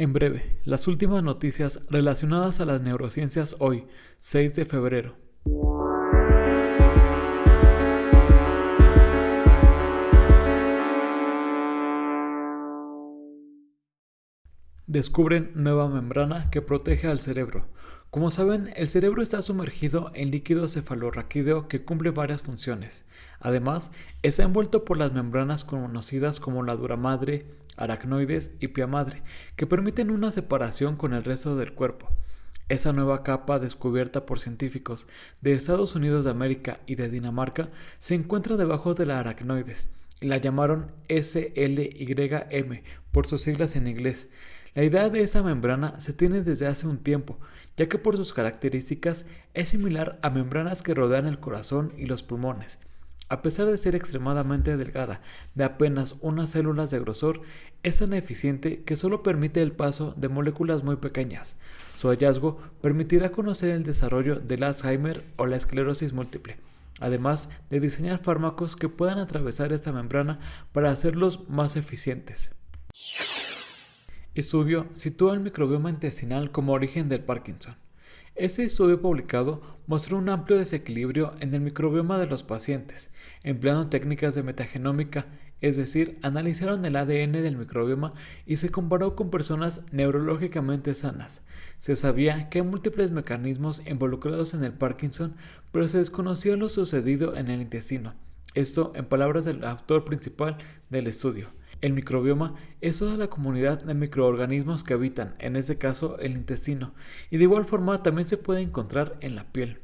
En breve, las últimas noticias relacionadas a las neurociencias hoy, 6 de febrero. Descubren nueva membrana que protege al cerebro. Como saben, el cerebro está sumergido en líquido cefalorraquídeo que cumple varias funciones. Además, está envuelto por las membranas conocidas como la dura madre, aracnoides y pia madre, que permiten una separación con el resto del cuerpo. Esa nueva capa descubierta por científicos de Estados Unidos de América y de Dinamarca se encuentra debajo de la aracnoides la llamaron SLYM por sus siglas en inglés. La idea de esa membrana se tiene desde hace un tiempo, ya que por sus características es similar a membranas que rodean el corazón y los pulmones. A pesar de ser extremadamente delgada, de apenas unas células de grosor, es tan eficiente que solo permite el paso de moléculas muy pequeñas. Su hallazgo permitirá conocer el desarrollo del Alzheimer o la esclerosis múltiple, además de diseñar fármacos que puedan atravesar esta membrana para hacerlos más eficientes. Estudio sitúa el microbioma intestinal como origen del Parkinson. Este estudio publicado mostró un amplio desequilibrio en el microbioma de los pacientes, empleando técnicas de metagenómica, es decir, analizaron el ADN del microbioma y se comparó con personas neurológicamente sanas. Se sabía que hay múltiples mecanismos involucrados en el Parkinson, pero se desconocía lo sucedido en el intestino. Esto en palabras del autor principal del estudio. El microbioma es toda la comunidad de microorganismos que habitan, en este caso el intestino, y de igual forma también se puede encontrar en la piel.